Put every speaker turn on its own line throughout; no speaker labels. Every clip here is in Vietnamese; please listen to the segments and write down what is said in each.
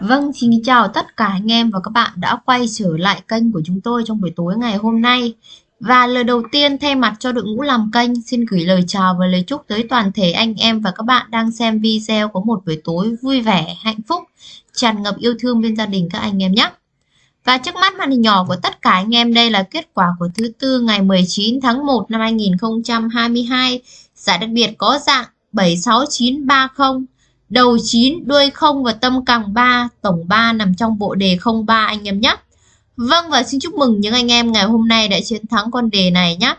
Vâng, xin chào tất cả anh em và các bạn đã quay trở lại kênh của chúng tôi trong buổi tối ngày hôm nay. Và lời đầu tiên thay mặt cho đội ngũ làm kênh xin gửi lời chào và lời chúc tới toàn thể anh em và các bạn đang xem video có một buổi tối vui vẻ, hạnh phúc, tràn ngập yêu thương bên gia đình các anh em nhé. Và trước mắt màn hình nhỏ của tất cả anh em đây là kết quả của thứ tư ngày 19 tháng 1 năm 2022. Giải đặc biệt có dạng 76930 đầu 9, đuôi 0 và tâm càng 3, tổng 3 nằm trong bộ đề 03 anh em nhé. Vâng và xin chúc mừng những anh em ngày hôm nay đã chiến thắng con đề này nhé.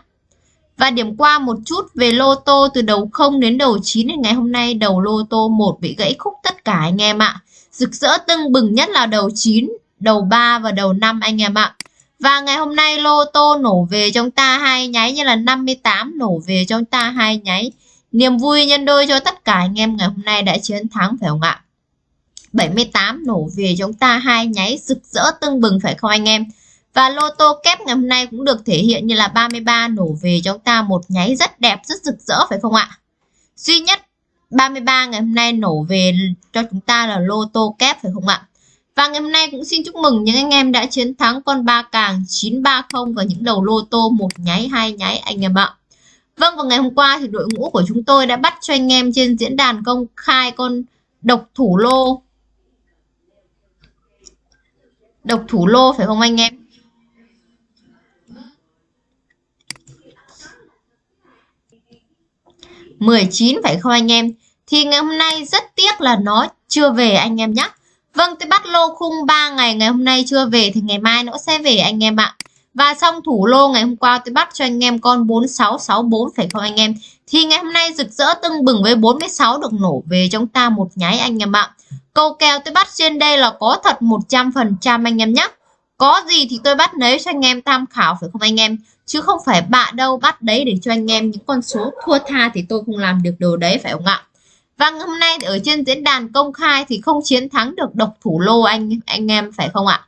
Và điểm qua một chút về lô tô từ đầu 0 đến đầu 9 đến ngày hôm nay đầu lô tô 1 bị gãy khúc tất cả anh em ạ. Rực rỡ tưng bừng nhất là đầu 9, đầu 3 và đầu 5 anh em ạ. Và ngày hôm nay lô tô nổ về trong ta hai nháy như là 58 nổ về trong ta hai nháy Niềm vui nhân đôi cho tất cả anh em ngày hôm nay đã chiến thắng phải không ạ? 78 nổ về chúng ta hai nháy rực rỡ tưng bừng phải không anh em? Và lô tô kép ngày hôm nay cũng được thể hiện như là 33 nổ về chúng ta một nháy rất đẹp, rất rực rỡ phải không ạ? Duy nhất 33 ngày hôm nay nổ về cho chúng ta là lô tô kép phải không ạ? Và ngày hôm nay cũng xin chúc mừng những anh em đã chiến thắng con ba càng 930 và những đầu lô tô một nháy hai nháy anh em ạ. Vâng, vào ngày hôm qua thì đội ngũ của chúng tôi đã bắt cho anh em trên diễn đàn công khai con độc thủ lô. Độc thủ lô phải không anh em? mười chín phải không anh em? Thì ngày hôm nay rất tiếc là nó chưa về anh em nhé. Vâng, tôi bắt lô khung 3 ngày, ngày hôm nay chưa về thì ngày mai nó sẽ về anh em ạ. Và xong thủ lô ngày hôm qua, tôi bắt cho anh em con 4664 phải không anh em? Thì ngày hôm nay rực rỡ tưng bừng với 46 được nổ về trong ta một nháy anh em ạ. Câu kèo tôi bắt trên đây là có thật 100% anh em nhé. Có gì thì tôi bắt lấy cho anh em tham khảo phải không anh em? Chứ không phải bạ đâu, bắt đấy để cho anh em những con số thua tha thì tôi không làm được đồ đấy, phải không ạ? Và hôm nay ở trên diễn đàn công khai thì không chiến thắng được độc thủ lô anh anh em, phải không ạ?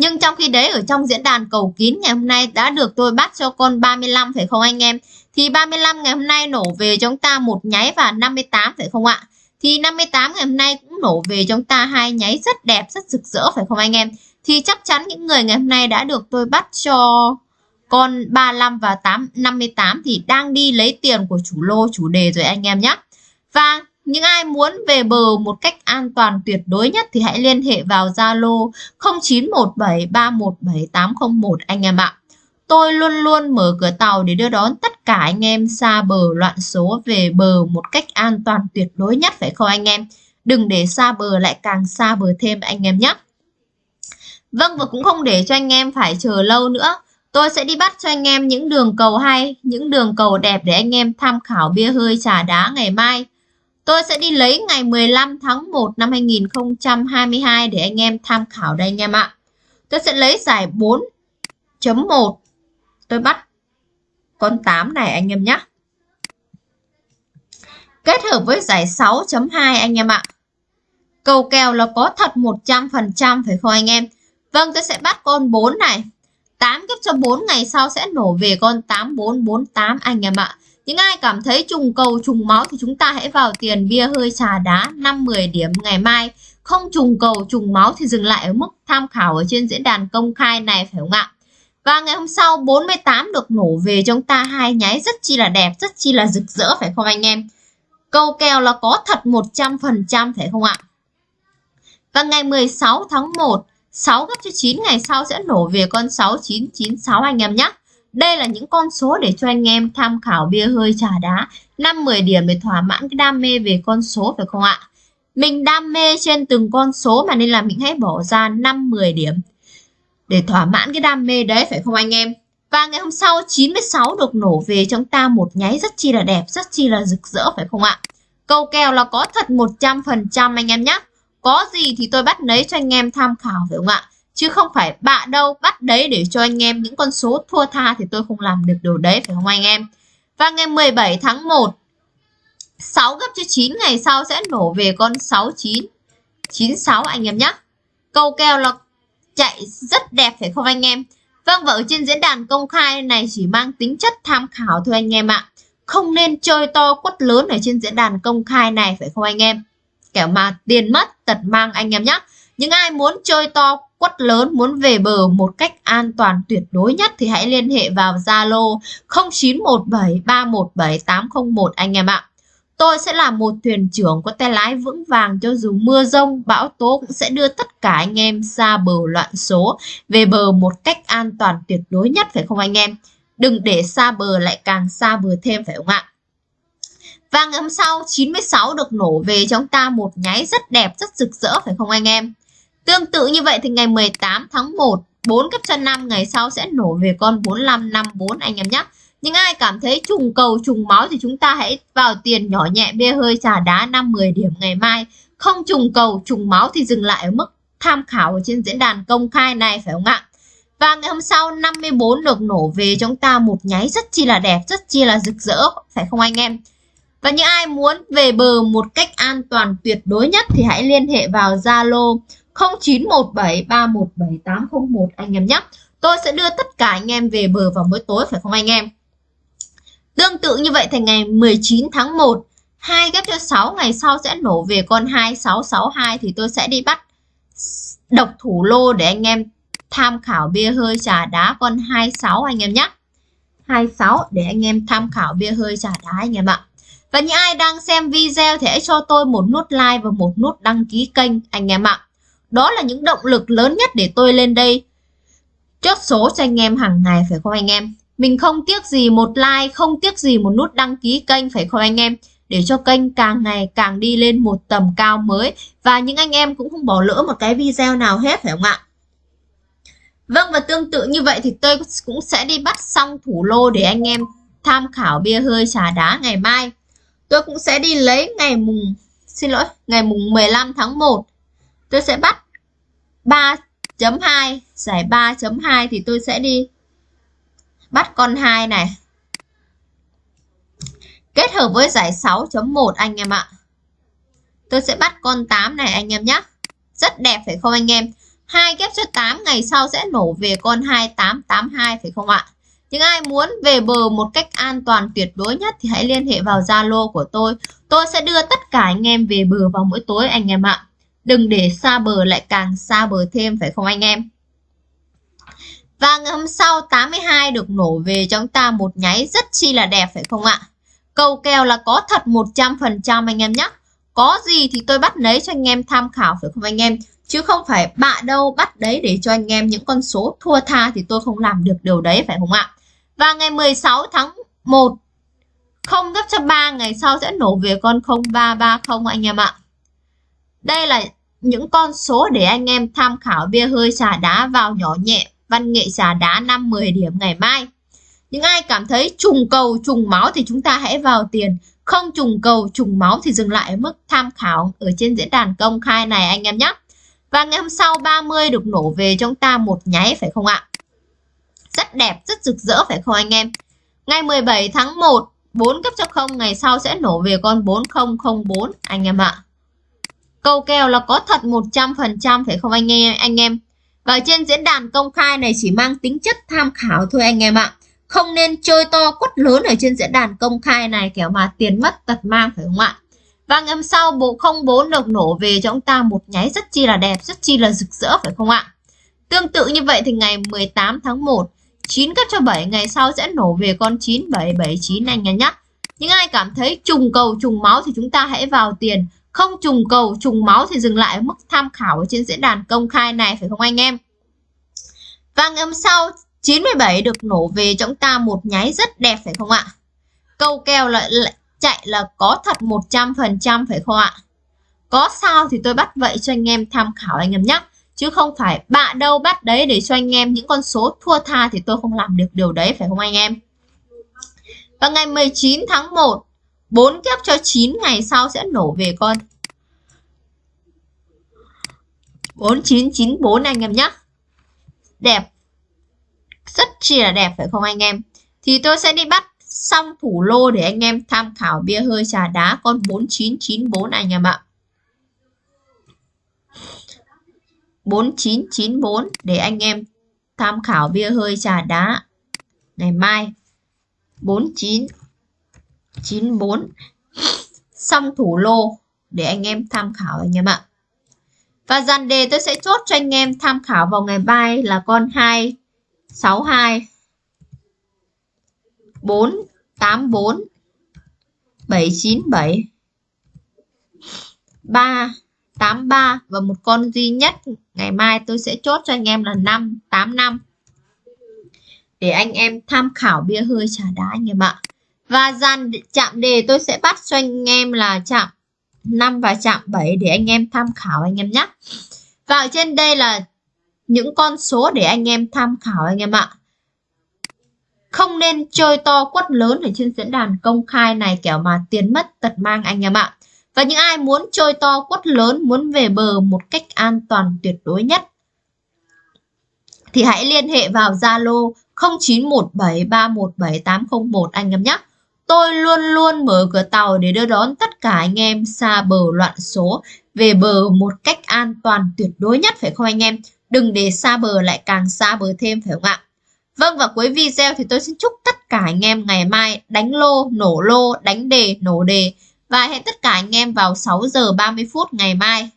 Nhưng trong khi đấy ở trong diễn đàn cầu kín ngày hôm nay đã được tôi bắt cho con 35 phải không anh em? Thì 35 ngày hôm nay nổ về chúng ta một nháy và 58 phải không ạ? Thì 58 ngày hôm nay cũng nổ về chúng ta hai nháy rất đẹp, rất rực rỡ phải không anh em? Thì chắc chắn những người ngày hôm nay đã được tôi bắt cho con 35 và 8 58 thì đang đi lấy tiền của chủ lô chủ đề rồi anh em nhé. Và những ai muốn về bờ một cách an toàn tuyệt đối nhất thì hãy liên hệ vào Zalo 0917317801 anh em ạ. Tôi luôn luôn mở cửa tàu để đưa đón tất cả anh em xa bờ loạn số về bờ một cách an toàn tuyệt đối nhất phải không anh em? Đừng để xa bờ lại càng xa bờ thêm anh em nhé. Vâng và cũng không để cho anh em phải chờ lâu nữa. Tôi sẽ đi bắt cho anh em những đường cầu hay, những đường cầu đẹp để anh em tham khảo bia hơi trà đá ngày mai. Tôi sẽ đi lấy ngày 15 tháng 1 năm 2022 để anh em tham khảo đây anh em ạ. Tôi sẽ lấy giải 4.1. Tôi bắt con 8 này anh em nhé. Kết hợp với giải 6.2 anh em ạ. Cầu kèo là có thật 100% phải không anh em? Vâng, tôi sẽ bắt con 4 này. 8 kiếp cho 4 ngày sau sẽ nổ về con 8448 anh em ạ. Những ai cảm thấy trùng cầu trùng máu thì chúng ta hãy vào tiền bia hơi trà đá 5-10 điểm ngày mai. Không trùng cầu trùng máu thì dừng lại ở mức tham khảo ở trên diễn đàn công khai này phải không ạ? Và ngày hôm sau 48 được nổ về chúng ta hai nháy rất chi là đẹp, rất chi là rực rỡ phải không anh em? Câu kèo là có thật 100% phải không ạ? Và ngày 16 tháng 1, 6 gấp cho 9 ngày sau sẽ nổ về con 6996 anh em nhé. Đây là những con số để cho anh em tham khảo bia hơi trà đá 5-10 điểm để thỏa mãn cái đam mê về con số phải không ạ? Mình đam mê trên từng con số mà nên là mình hãy bỏ ra 5-10 điểm để thỏa mãn cái đam mê đấy phải không anh em? Và ngày hôm sau 96 được nổ về trong ta một nháy rất chi là đẹp, rất chi là rực rỡ phải không ạ? Câu kèo là có thật 100% anh em nhé. Có gì thì tôi bắt lấy cho anh em tham khảo phải không ạ? Chứ không phải bạ đâu, bắt đấy để cho anh em những con số thua tha thì tôi không làm được điều đấy, phải không anh em? Và ngày 17 tháng 1 6 gấp cho 9 ngày sau sẽ nổ về con 69 96 anh em nhé câu kèo là chạy rất đẹp, phải không anh em? Vâng và ở trên diễn đàn công khai này chỉ mang tính chất tham khảo thôi anh em ạ. Không nên chơi to quất lớn ở trên diễn đàn công khai này, phải không anh em? Kẻo mà tiền mất, tật mang anh em nhé. Những ai muốn chơi to quất lớn muốn về bờ một cách an toàn tuyệt đối nhất thì hãy liên hệ vào Zalo 0917317801 anh em ạ. Tôi sẽ là một thuyền trưởng có tay lái vững vàng cho dù mưa rông, bão tố cũng sẽ đưa tất cả anh em ra bờ loạn số, về bờ một cách an toàn tuyệt đối nhất phải không anh em? Đừng để xa bờ lại càng xa bờ thêm phải không ạ? Và ngày hôm sau 96 được nổ về cho chúng ta một nháy rất đẹp, rất rực rỡ phải không anh em? Tương tự như vậy thì ngày 18 tháng 1, 4 cấp chân 5 ngày sau sẽ nổ về con 4554 anh em nhé. Nhưng ai cảm thấy trùng cầu trùng máu thì chúng ta hãy vào tiền nhỏ nhẹ bia hơi trà đá 5-10 điểm ngày mai. Không trùng cầu trùng máu thì dừng lại ở mức tham khảo ở trên diễn đàn công khai này phải không ạ? Và ngày hôm sau 54 được nổ về chúng ta một nháy rất chi là đẹp, rất chi là rực rỡ, phải không anh em? Và những ai muốn về bờ một cách an toàn tuyệt đối nhất thì hãy liên hệ vào Zalo 0917317801 anh em nhé. Tôi sẽ đưa tất cả anh em về bờ vào mỗi tối, phải không anh em? Tương tự như vậy thì ngày 19 tháng 1 2 ghép cho 6 ngày sau sẽ nổ về con 2662 thì tôi sẽ đi bắt độc thủ lô để anh em tham khảo bia hơi trà đá con 26 anh em nhé. 26 để anh em tham khảo bia hơi trà đá anh em ạ. Và những ai đang xem video thì hãy cho tôi một nút like và một nút đăng ký kênh anh em ạ. Đó là những động lực lớn nhất để tôi lên đây chốt số cho anh em hàng ngày phải không anh em? Mình không tiếc gì một like, không tiếc gì một nút đăng ký kênh phải không anh em? Để cho kênh càng ngày càng đi lên một tầm cao mới và những anh em cũng không bỏ lỡ một cái video nào hết phải không ạ? Vâng và tương tự như vậy thì tôi cũng sẽ đi bắt xong thủ lô để anh em tham khảo bia hơi trà đá ngày mai. Tôi cũng sẽ đi lấy ngày mùng xin lỗi, ngày mùng 15 tháng 1. Tôi sẽ bắt 3.2 giải 3.2 thì tôi sẽ đi bắt con 2 này. Kết hợp với giải 6.1 anh em ạ. Tôi sẽ bắt con 8 này anh em nhé rất đẹp phải không anh em? Hai ghép cho 8 ngày sau sẽ nổ về con 2882 phải không ạ? Những ai muốn về bờ một cách an toàn tuyệt đối nhất thì hãy liên hệ vào Zalo của tôi. Tôi sẽ đưa tất cả anh em về bờ vào mỗi tối anh em ạ đừng để xa bờ lại càng xa bờ thêm, phải không anh em và ngày hôm sau 82 được nổ về cho chúng ta một nháy rất chi là đẹp, phải không ạ? Cầu kèo là có thật 100% anh em nhé. Có gì thì tôi bắt lấy cho anh em tham khảo, phải không anh em? Chứ không phải bạ đâu, bắt đấy để cho anh em những con số thua tha thì tôi không làm được điều đấy, phải không ạ? Và ngày 16 tháng 1 không gấp cho 3 ngày sau sẽ nổ về con 0330 anh em ạ. Đây là những con số để anh em tham khảo bia hơi trà đá vào nhỏ nhẹ văn nghệ trà đá 5-10 điểm ngày mai. Những ai cảm thấy trùng cầu trùng máu thì chúng ta hãy vào tiền. Không trùng cầu trùng máu thì dừng lại ở mức tham khảo ở trên diễn đàn công khai này anh em nhé. Và ngày hôm sau 30 được nổ về chúng ta một nháy phải không ạ? Rất đẹp, rất rực rỡ phải không anh em? Ngày 17 tháng 1, 4 cấp cho 0 ngày sau sẽ nổ về con 4004 anh em ạ. Câu kèo là có thật 100% phải không anh em? Anh em và trên diễn đàn công khai này chỉ mang tính chất tham khảo thôi anh em ạ. Không nên chơi to quất lớn ở trên diễn đàn công khai này kiểu mà tiền mất tật mang phải không ạ? Và ngày hôm sau bộ 04 được nổ về cho chúng ta một nháy rất chi là đẹp, rất chi là rực rỡ phải không ạ? Tương tự như vậy thì ngày 18 tháng 1, 9 cấp cho 7 ngày sau sẽ nổ về con 9779 anh em nhé. Những ai cảm thấy trùng cầu trùng máu thì chúng ta hãy vào tiền không trùng cầu trùng máu thì dừng lại ở mức tham khảo ở trên diễn đàn công khai này phải không anh em? Và ngày hôm sau 97 được nổ về cho chúng ta một nháy rất đẹp phải không ạ? Câu kèo lại, lại chạy là có thật 100% phải không ạ? Có sao thì tôi bắt vậy cho anh em tham khảo anh em nhé. Chứ không phải bạ đâu bắt đấy để cho anh em những con số thua tha thì tôi không làm được điều đấy phải không anh em? Và ngày 19 tháng 1 4 kép cho 9 ngày sau sẽ nổ về con. 4994 anh em nhé đẹp. Rất chi là đẹp phải không anh em? Thì tôi sẽ đi bắt xong thủ lô để anh em tham khảo bia hơi trà đá con 4994 anh em ạ. 4994 để anh em tham khảo bia hơi trà đá. Ngày mai. 49 94 xong thủ lô để anh em tham khảo anh em ạ. Và dàn đề tôi sẽ chốt cho anh em tham khảo vào ngày mai là con 2 62 4 84 797 3 83 và một con duy nhất. Ngày mai tôi sẽ chốt cho anh em là 5 85 để anh em tham khảo bia hơi trà đá anh em ạ. Và dàn chạm đề tôi sẽ bắt cho anh em là chạm 5 và chạm 7 để anh em tham khảo anh em nhé. Và ở trên đây là những con số để anh em tham khảo anh em ạ. Không nên chơi to quất lớn ở trên diễn đàn công khai này kẻo mà tiền mất tật mang anh em ạ. Và những ai muốn chơi to quất lớn, muốn về bờ một cách an toàn tuyệt đối nhất thì hãy liên hệ vào Zalo 0917317801 anh em nhé. Tôi luôn luôn mở cửa tàu để đưa đón tất cả anh em xa bờ loạn số về bờ một cách an toàn tuyệt đối nhất phải không anh em? Đừng để xa bờ lại càng xa bờ thêm phải không ạ? Vâng và cuối video thì tôi xin chúc tất cả anh em ngày mai đánh lô, nổ lô, đánh đề, nổ đề và hẹn tất cả anh em vào 6 giờ 30 phút ngày mai.